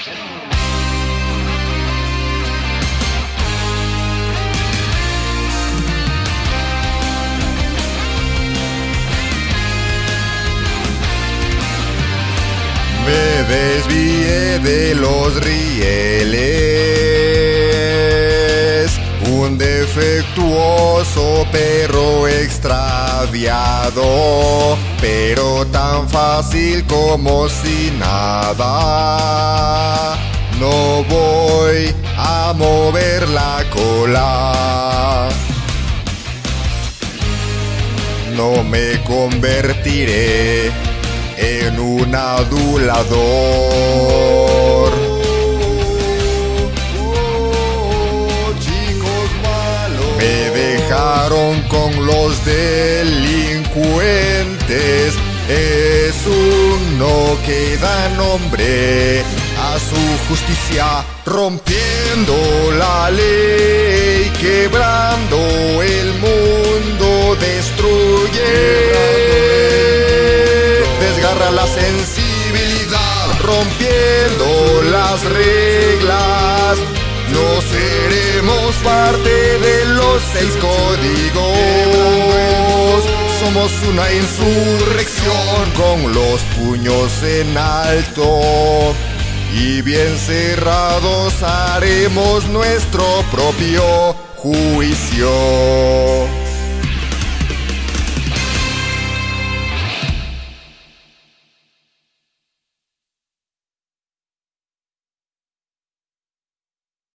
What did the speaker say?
Me desvié de los rieles, un defectuoso perro extraviado, pero tan fácil como si nada. No me convertiré en un adulador. Me dejaron con los delincuentes. Es un no que da nombre a su justicia, rompiendo la ley, destruye desgarra la sensibilidad, rompiendo las reglas. No seremos parte de los seis códigos. Somos una insurrección con los puños en alto. Y bien cerrados haremos nuestro propio juicio.